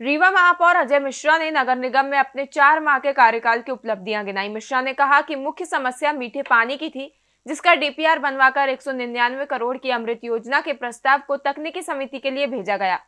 रीवा महापौर अजय मिश्रा ने नगर निगम में अपने चार माह के कार्यकाल की उपलब्धियाँ गिनाई। मिश्रा ने कहा कि मुख्य समस्या मीठे पानी की थी, जिसका डीपीआर बनवाकर एक सौ निन्यानवे करोड़ की अमृत योजना के प्रस्ताव को तकनीकी समिति के लिए भेजा गया।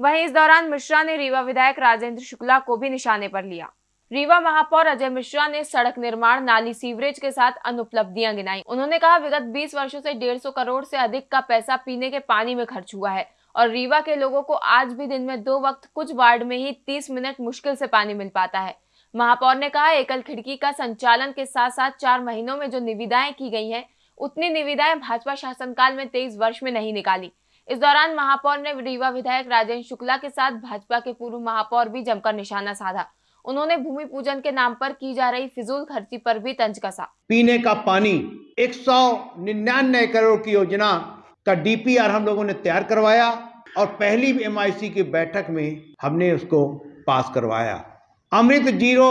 वहीं इस दौरान मिश्रा ने रीवा विधायक राजेंद्र शुक्ला को भी निशाने पर लिया। रीवा महापौर अजय मिश्रा ने सड़क निर्माण, नाली सीवरेज के साथ अनुपलब्धियाँ गिनाई। उन्होंने कहा, विगत 20 वर्षों से 150 करोड़ से अधिक का पैसा पीने के पानी में खर्च हुआ है। और रीवा के लोगों को आज भी दिन में दो वक्त कुछ वार्ड में ही 30 मिनट मुश्किल से पानी मिल पाता है। महापौर ने कहा, एकल खिड़की का संचालन के साथ साथ चार महीनों में जो निविदाएँ की गई हैं, उतनी निविदाएँ भाजपा शासनकाल में तेईस वर्ष में नहीं निकाली। इस दौरान महापौर ने रीवा विधायक राजेंद्र शुक्ला के साथ भाजपा के पूर्व महापौर भी जमकर निशाना साधा। उन्होंने भूमि पूजन के नाम पर की जा रही फिजूल खर्ची पर भी तंज कसा। पीने का पानी, एक सौ निन्यानवे करोड़ की योजना का डीपीआर हम लोगों ने तैयार करवाया। और पहली एमआईसी की बैठक में हमने उसको पास करवाया। अमृत ज़ीरो,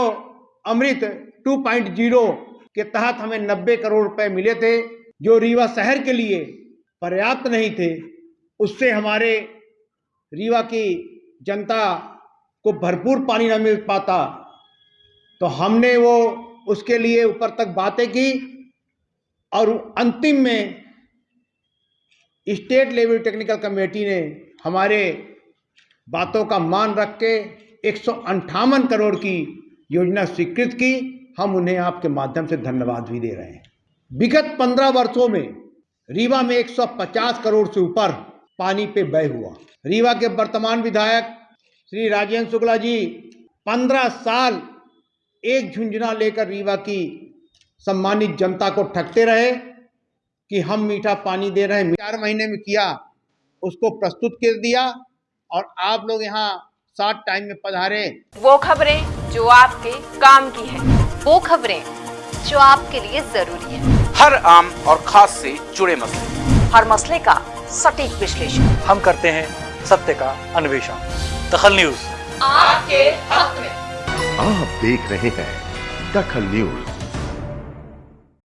अमृत 2.0 के तहत हमें 90 करोड़ रुपए मिले थे, जो रीवा शहर के लिए पर्याप्त नहीं थे, उससे हमारे रीवा की जनता को भरपूर पानी न मिल पाता। तो हमने वो उसके लिए ऊपर तक बातें की और अंतिम में स्टेट लेवल टेक्निकल कमेटी ने हमारे बातों का मान रख के एक करोड़ की योजना स्वीकृत की। हम उन्हें आपके माध्यम से धन्यवाद भी दे रहे हैं। विगत पंद्रह वर्षों में रीवा में 150 करोड़ से ऊपर पानी पे व्यय हुआ। रीवा के वर्तमान विधायक श्री राजेंद्र शुक्ला जी पंद्रह साल एक झुंझुना लेकर रीवा की सम्मानित जनता को ठगते रहे। कि हम मीठा पानी दे रहे हैं। चार महीने में किया उसको प्रस्तुत कर दिया और आप लोग यहाँ सात टाइम में पधारे। वो खबरें जो आपके काम की है वो खबरें जो आपके लिए ज़रूरी है। हर आम और खास से जुड़े मसले। हर मसले का सटीक विश्लेषण। हम करते हैं सत्य का अन्वेषण। दखल न्यूज़। आपके हक में। आप देख रहे हैं दखल न्यूज़।